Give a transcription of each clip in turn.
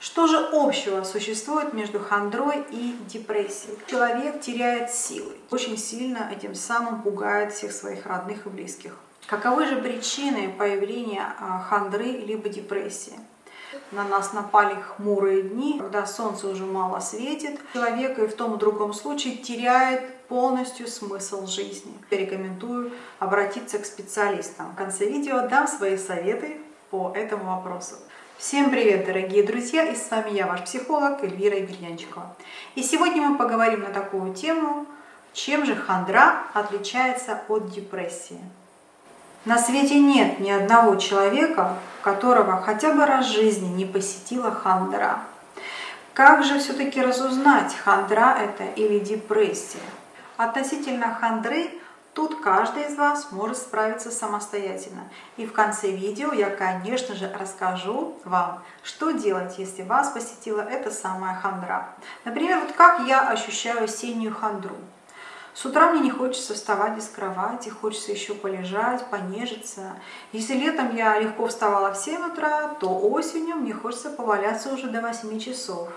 Что же общего существует между хандрой и депрессией? Человек теряет силы, очень сильно этим самым пугает всех своих родных и близких. Каковы же причины появления а, хандры либо депрессии? На нас напали хмурые дни, когда солнце уже мало светит. Человек и в том и другом случае теряет полностью смысл жизни. Я рекомендую обратиться к специалистам. В конце видео дам свои советы по этому вопросу. Всем привет, дорогие друзья! И с вами я, ваш психолог Эльвира Емельянчикова. И сегодня мы поговорим на такую тему, чем же хандра отличается от депрессии. На свете нет ни одного человека, которого хотя бы раз в жизни не посетила хандра. Как же все-таки разузнать, хандра это или депрессия? Относительно хандры Тут каждый из вас может справиться самостоятельно. И в конце видео я, конечно же, расскажу вам, что делать, если вас посетила эта самая хандра. Например, вот как я ощущаю осеннюю хандру. С утра мне не хочется вставать из кровати, хочется еще полежать, понежиться. Если летом я легко вставала в 7 утра, то осенью мне хочется поваляться уже до 8 часов.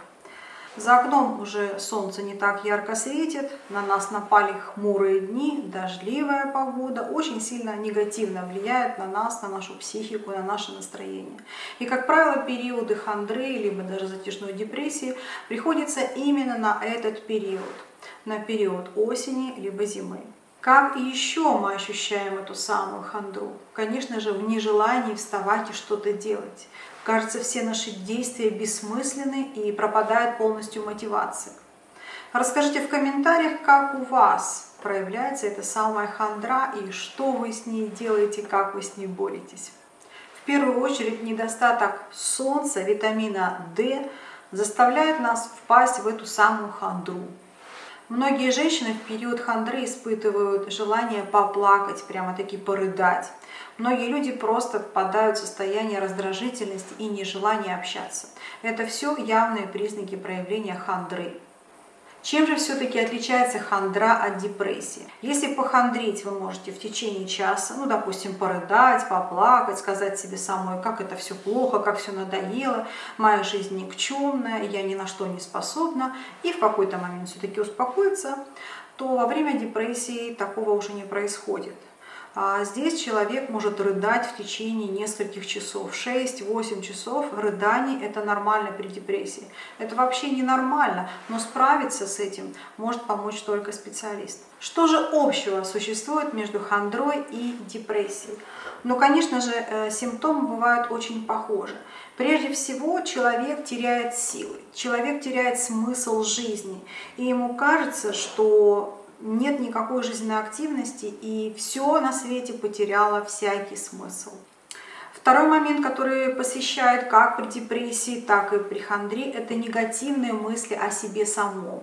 За окном уже солнце не так ярко светит, на нас напали хмурые дни, дождливая погода, очень сильно негативно влияет на нас, на нашу психику, на наше настроение. И, как правило, периоды хандры, либо даже затяжной депрессии приходятся именно на этот период, на период осени, либо зимы. Как еще мы ощущаем эту самую хандру? Конечно же, в нежелании вставать и что-то делать. Кажется, все наши действия бессмысленны и пропадает полностью мотивация. Расскажите в комментариях, как у вас проявляется эта самая хандра и что вы с ней делаете, как вы с ней боретесь. В первую очередь недостаток солнца, витамина D заставляет нас впасть в эту самую хандру. Многие женщины в период хандры испытывают желание поплакать, прямо-таки порыдать. Многие люди просто впадают в состояние раздражительности и нежелания общаться. Это все явные признаки проявления хандры. Чем же все-таки отличается хандра от депрессии? Если похандрить вы можете в течение часа, ну, допустим, порыдать, поплакать, сказать себе самой, как это все плохо, как все надоело, моя жизнь никчемная, я ни на что не способна, и в какой-то момент все-таки успокоиться, то во время депрессии такого уже не происходит. А здесь человек может рыдать в течение нескольких часов. 6-8 часов рыданий – это нормально при депрессии. Это вообще не нормально, но справиться с этим может помочь только специалист. Что же общего существует между хандрой и депрессией? Ну, конечно же, э, симптомы бывают очень похожи. Прежде всего, человек теряет силы, человек теряет смысл жизни, и ему кажется, что нет никакой жизненной активности, и все на свете потеряло всякий смысл. Второй момент, который посещает как при депрессии, так и при хандре, это негативные мысли о себе самом.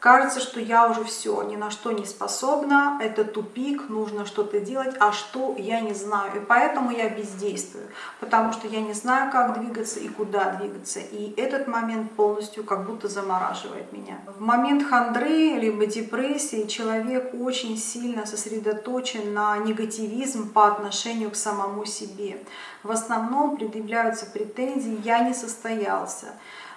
Кажется, что я уже все, ни на что не способна, это тупик, нужно что-то делать, а что я не знаю. И поэтому я бездействую, потому что я не знаю, как двигаться и куда двигаться. И этот момент полностью как будто замораживает меня. В момент хандры либо депрессии человек очень сильно сосредоточен на негативизм по отношению к самому себе. В основном предъявляются претензии «я не состоялся»,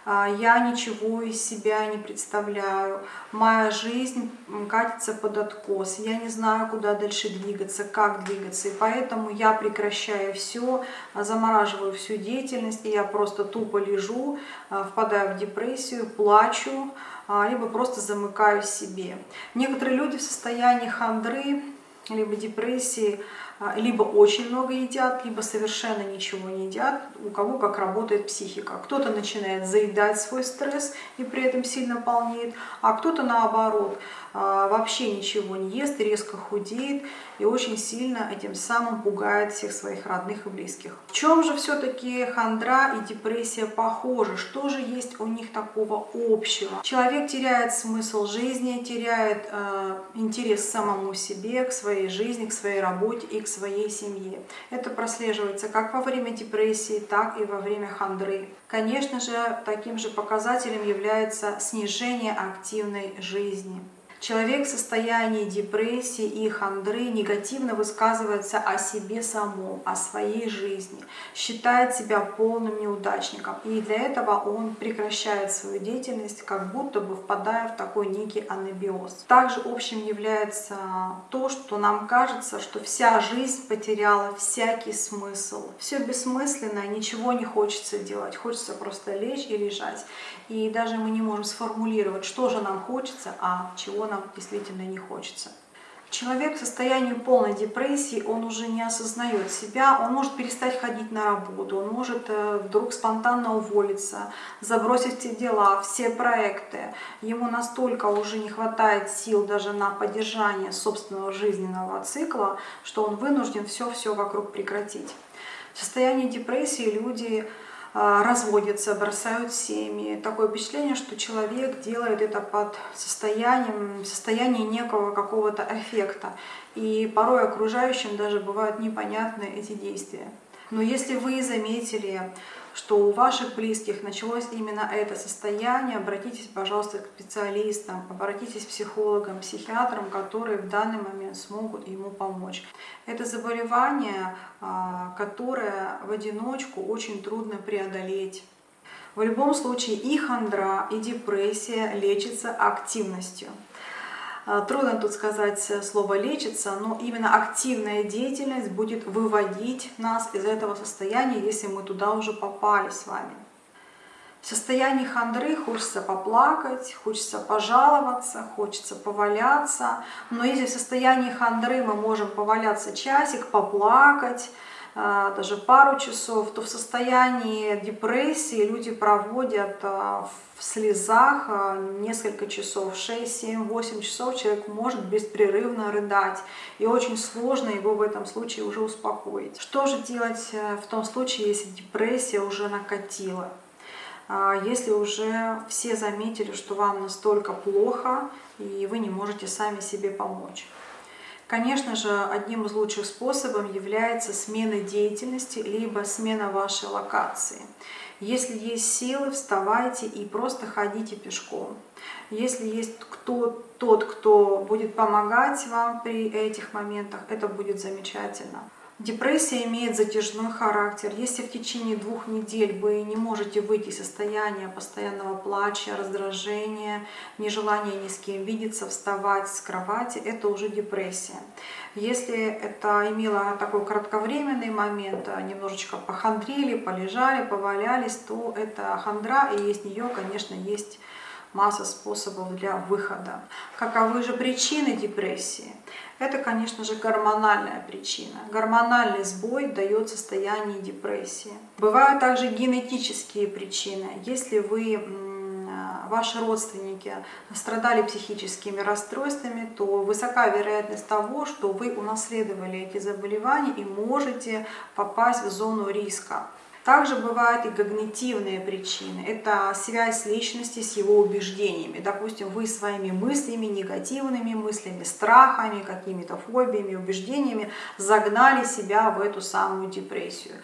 я ничего из себя не представляю, моя жизнь катится под откос, я не знаю, куда дальше двигаться, как двигаться, и поэтому я прекращаю все, замораживаю всю деятельность, и я просто тупо лежу, а, впадаю в депрессию, плачу, а, либо просто замыкаю себе. Некоторые люди в состоянии хандры, либо депрессии, а, либо очень много едят, либо совершенно ничего не едят, у кого как работает психика. Кто-то начинает заедать свой стресс и при этом сильно полнеет, а кто-то наоборот а, вообще ничего не ест, резко худеет и очень сильно этим самым пугает всех своих родных и близких. В чем же все-таки хандра и депрессия похожи? Что же есть у них такого общего? Человек теряет смысл жизни, теряет э, интерес к самому себе, к своей жизни, к своей работе и к своей семье. Это прослеживается как во время депрессии, так и во время хандры. Конечно же, таким же показателем является снижение активной жизни. Человек в состоянии депрессии и хандры негативно высказывается о себе самом, о своей жизни, считает себя полным неудачником. И для этого он прекращает свою деятельность, как будто бы впадая в такой некий анабиоз. Также общим является то, что нам кажется, что вся жизнь потеряла всякий смысл. Все бессмысленно, ничего не хочется делать, хочется просто лечь и лежать. И даже мы не можем сформулировать, что же нам хочется, а чего нам действительно не хочется. Человек в состоянии полной депрессии, он уже не осознает себя, он может перестать ходить на работу, он может э, вдруг спонтанно уволиться, забросить все дела, все проекты. Ему настолько уже не хватает сил даже на поддержание собственного жизненного цикла, что он вынужден все-все вокруг прекратить. В состоянии депрессии люди разводятся, бросают семьи. Такое впечатление, что человек делает это под состоянием, состояние некого какого-то эффекта. И порой окружающим даже бывают непонятны эти действия. Но если вы заметили, что у ваших близких началось именно это состояние, обратитесь, пожалуйста, к специалистам, обратитесь к психологам, психиатрам, которые в данный момент смогут ему помочь. Это заболевание, а, которое в одиночку очень трудно преодолеть. В любом случае и хандра, и депрессия лечится активностью. А, трудно тут сказать слово «лечится», но именно активная деятельность будет выводить нас из этого состояния, если мы туда уже попали с вами. В состоянии хандры хочется поплакать, хочется пожаловаться, хочется поваляться. Но если в состоянии хандры мы можем поваляться часик, поплакать, даже пару часов, то в состоянии депрессии люди проводят а, в слезах а, несколько часов, 6, 7, 8 часов человек может беспрерывно рыдать. И очень сложно его в этом случае уже успокоить. Что же делать э, в том случае, если депрессия уже накатила? Если уже все заметили, что вам настолько плохо, и вы не можете сами себе помочь. Конечно же, одним из лучших способов является смена деятельности, либо смена вашей локации. Если есть силы, вставайте и просто ходите пешком. Если есть кто, тот, кто будет помогать вам при этих моментах, это будет замечательно. Депрессия имеет затяжной характер. Если в течение двух недель вы не можете выйти из состояния постоянного плача, раздражения, нежелания ни с кем видеться, вставать с кровати, это уже депрессия. Если это имело такой кратковременный момент, а немножечко похандрили, полежали, повалялись, то это хандра, и из нее, конечно, есть масса способов для выхода. Каковы же причины депрессии? Это, конечно же, гормональная причина. Гормональный сбой дает состояние депрессии. Бывают также генетические причины. Если вы ваши родственники страдали психическими расстройствами, то высока вероятность того, что вы унаследовали эти заболевания и можете попасть в зону риска. Также бывают и когнитивные причины. Это связь личности с его убеждениями. Допустим, вы своими мыслями, негативными мыслями, страхами, какими-то фобиями, убеждениями загнали себя в эту самую депрессию.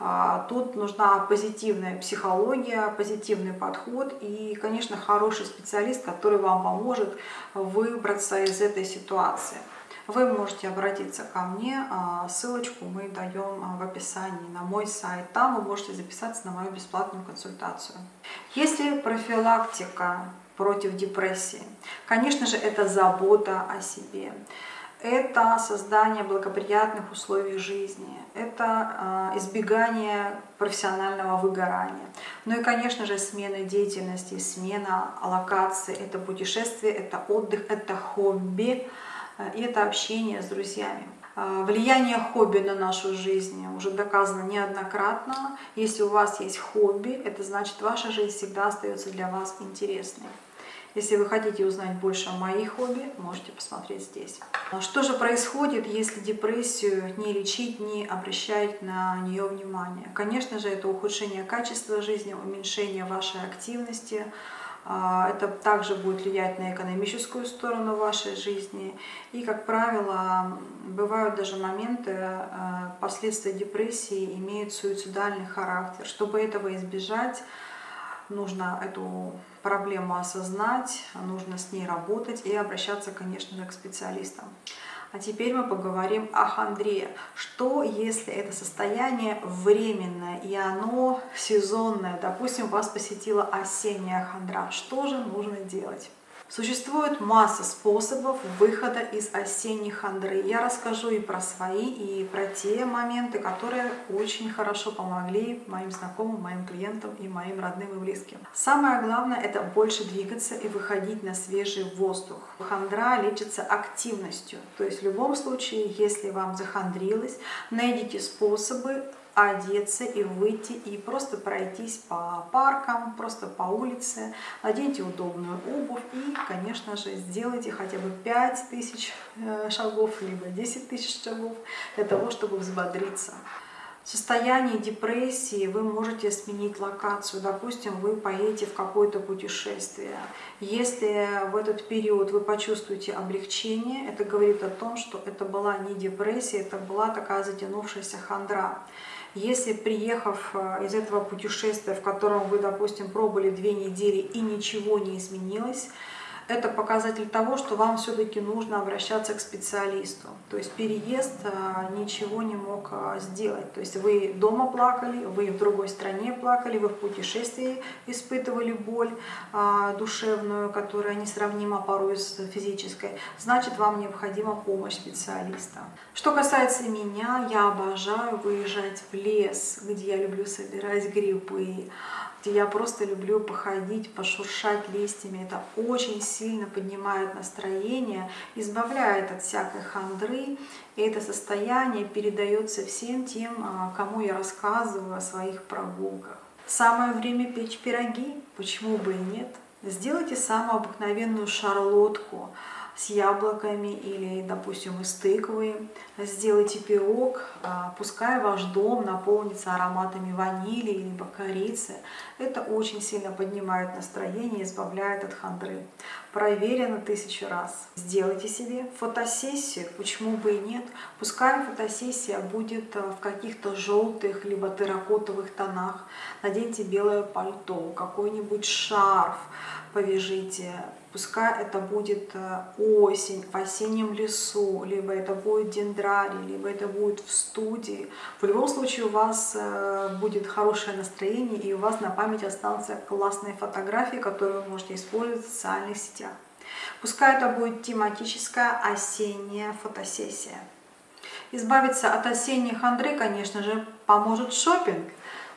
А, тут нужна позитивная психология, позитивный подход и, конечно, хороший специалист, который вам поможет выбраться из этой ситуации вы можете обратиться ко мне. А, ссылочку мы даем а, в описании на мой сайт. Там вы можете записаться на мою бесплатную консультацию. Если профилактика против депрессии, конечно же, это забота о себе. Это создание благоприятных условий жизни, это а, избегание профессионального выгорания. Ну и, конечно же, смена деятельности, смена локации, это путешествие, это отдых, это хобби, и это общение с друзьями. Э, влияние хобби на нашу жизнь уже доказано неоднократно. Если у вас есть хобби, это значит, ваша жизнь всегда остается для вас интересной. Если вы хотите узнать больше о моих хобби, можете посмотреть здесь. А что же происходит, если депрессию не лечить, не обращать на нее внимание? Конечно же, это ухудшение качества жизни, уменьшение вашей активности, это также будет влиять на экономическую сторону вашей жизни. И, как правило, бывают даже моменты, э, последствия депрессии имеют суицидальный характер. Чтобы этого избежать, нужно эту проблему осознать, нужно с ней работать и обращаться, конечно же, к специалистам. А теперь мы поговорим о хандре. Что, если это состояние временное и оно сезонное? Допустим, вас посетила осенняя хандра. Что же нужно делать? Существует масса способов выхода из осенней хандры. Я расскажу и про свои, и про те моменты, которые очень хорошо помогли моим знакомым, моим клиентам и моим родным и близким. Самое главное – это больше двигаться и выходить на свежий воздух. Хандра лечится активностью. То есть в любом случае, если вам захандрилось, найдите способы одеться и выйти и просто пройтись по паркам, просто по улице, оденьте удобную обувь и, конечно же, сделайте хотя бы 5000 э, шагов, либо 10 тысяч шагов для того, чтобы взбодриться. В состоянии депрессии вы можете сменить локацию. Допустим, вы поедете в какое-то путешествие. Если в этот период вы почувствуете облегчение, это говорит о том, что это была не депрессия, это была такая затянувшаяся хандра. Если приехав э, из этого путешествия, в котором вы, допустим, пробыли две недели и ничего не изменилось, это показатель того, что вам все-таки нужно обращаться к специалисту. То есть переезд а, ничего не мог а, сделать. То есть вы дома плакали, вы в другой стране плакали, вы в путешествии испытывали боль а, душевную, которая несравнима порой с физической. Значит, вам необходима помощь специалиста. Что касается меня, я обожаю выезжать в лес, где я люблю собирать грибы, где я просто люблю походить, пошуршать листьями. Это очень сильно поднимает настроение, избавляет от всякой хандры. И это состояние передается всем тем, а, кому я рассказываю о своих прогулках. Самое время печь пироги, почему бы и нет. Сделайте самую обыкновенную шарлотку с яблоками или, допустим, из тыквы. Сделайте пирог, а, пускай ваш дом наполнится ароматами ванили либо корицы. Это очень сильно поднимает настроение, избавляет от хандры. Проверено тысячу раз. Сделайте себе фотосессию, почему бы и нет. Пускай фотосессия будет а, в каких-то желтых либо терракотовых тонах. Наденьте белое пальто, какой-нибудь шарф повяжите, Пускай это будет э, осень, в осеннем лесу, либо это будет дендрарий, либо это будет в студии. В любом случае у вас э, будет хорошее настроение, и у вас на память останутся классные фотографии, которые вы можете использовать в социальных сетях. Пускай это будет тематическая осенняя фотосессия. Избавиться от осенней хандры, конечно же, поможет шопинг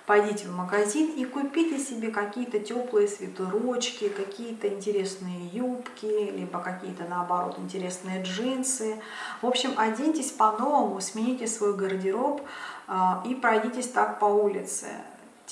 пойдите в магазин и купите себе какие-то теплые свитерочки, какие-то интересные юбки, либо какие-то, наоборот, интересные джинсы. В общем, оденьтесь по-новому, смените свой гардероб а, и пройдитесь так по улице.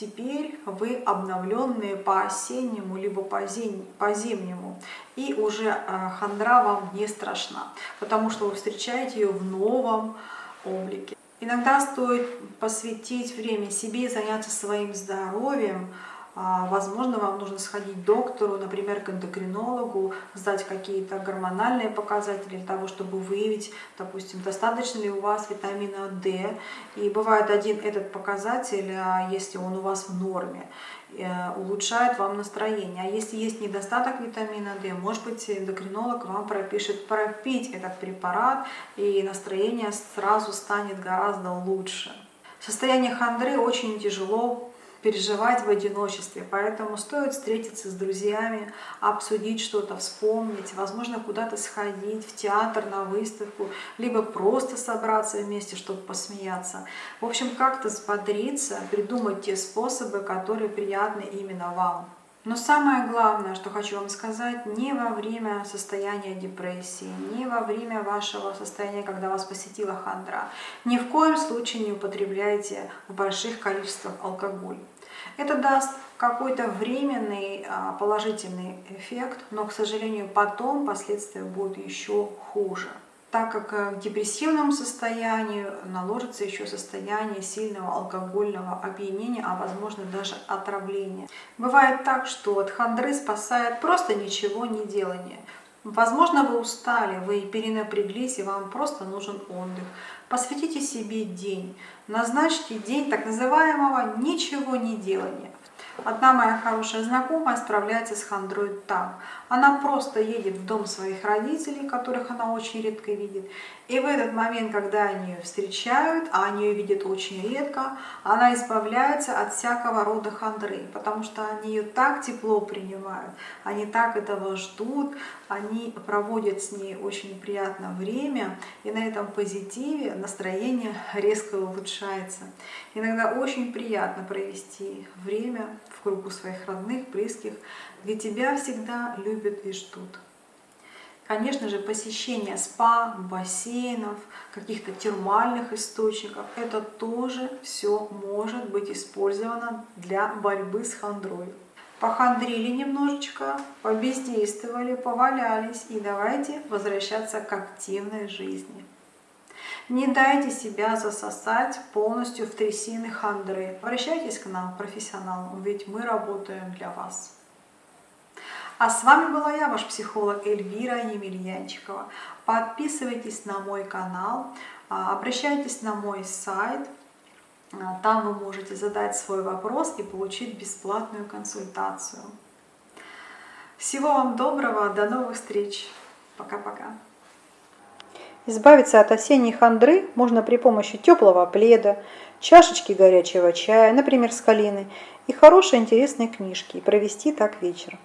Теперь вы обновленные по осеннему, либо по, зимнему. И уже а, хандра вам не страшна, потому что вы встречаете ее в новом облике. Иногда стоит посвятить время себе и заняться своим здоровьем. А, возможно, вам нужно сходить к доктору, например, к эндокринологу, сдать какие-то гормональные показатели для того, чтобы выявить, допустим, достаточно ли у вас витамина D. И бывает один этот показатель, а, если он у вас в норме. Э, улучшает вам настроение. А если есть недостаток витамина D, может быть эндокринолог вам пропишет пропить этот препарат, и настроение сразу станет гораздо лучше. Состояние хандры очень тяжело переживать в одиночестве. Поэтому стоит встретиться с друзьями, обсудить что-то, вспомнить, возможно, куда-то сходить, в театр, на выставку, либо просто собраться вместе, чтобы посмеяться. В общем, как-то взбодриться, придумать те способы, которые приятны именно вам. Но самое главное, что хочу вам сказать, не во время состояния депрессии, не во время вашего состояния, когда вас посетила хандра, ни в коем случае не употребляйте в больших количествах алкоголь. Это даст какой-то временный а, положительный эффект, но, к сожалению, потом последствия будут еще хуже так как э, в депрессивном состоянии наложится еще состояние сильного алкогольного опьянения, а возможно даже отравления. Бывает так, что от хандры спасает просто ничего не делание. Возможно, вы устали, вы перенапряглись, и вам просто нужен отдых. Посвятите себе день. Назначьте день так называемого ничего не делания. Одна моя хорошая знакомая справляется с хандрой так. Она просто едет в дом своих родителей, которых она очень редко видит. И в этот момент, когда они ее встречают, а они ее видят очень редко, она избавляется от всякого рода хандры, потому что они ее так тепло принимают, они так этого ждут, они проводят с ней очень приятное время, и на этом позитиве настроение резко улучшается. Иногда очень приятно провести время в кругу своих родных, близких, где тебя всегда любят и ждут. Конечно же, посещение спа, бассейнов, каких-то термальных источников, это тоже все может быть использовано для борьбы с хандрой. Похандрили немножечко, побездействовали, повалялись и давайте возвращаться к активной жизни. Не дайте себя засосать полностью в трясины хандры. Обращайтесь к нам, профессионалам, ведь мы работаем для вас. А с вами была я, ваш психолог Эльвира Емельянчикова. Подписывайтесь на мой канал, а, обращайтесь на мой сайт. А, там вы можете задать свой вопрос и получить бесплатную консультацию. Всего вам доброго, до новых встреч. Пока-пока. Избавиться от осенней хандры можно при помощи теплого пледа, чашечки горячего чая, например, с калиной, и хорошей интересной книжки, и провести так вечер.